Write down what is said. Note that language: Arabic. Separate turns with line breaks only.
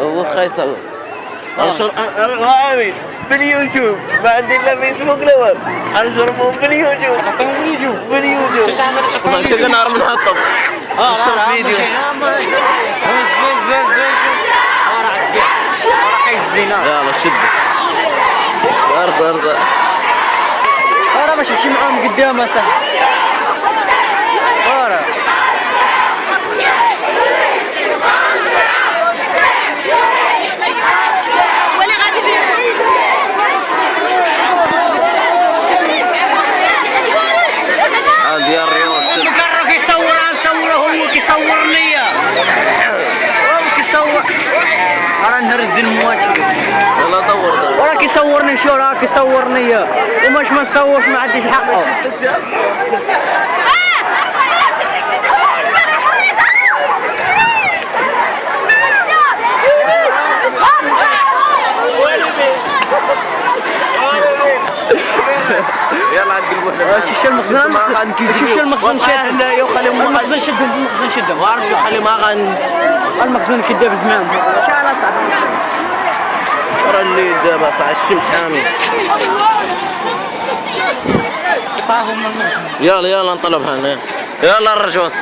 وخا يصور أنشر غاوي في اليوتيوب ما عندي الا فيسبوك الأول انشرهم في اليوتيوب في اليوتيوب والله كذا نهار من حطب نشر فيديو؟ يلا شد. ارض ارض.
أنا باش نمشي معاهم قدام اصاحبي راه نهرس ديال المواتير
يلا دور دور
وراه كيصورني شو راه كيصورني وماش ما نصورش ما عنديش حقه.
يلا عاد قلبوا
شو المخزن؟ المخزن شو المخزن شاد
هنا يا خليهم ما
المخزن شدهم المخزن شدهم
عارف شو خلي ما غن.
المخزن كداب زمان شحال اصاحبي
ترى اللي دابا صح الشمس حامي يلا يلا نطلب هنا يلا الرجوس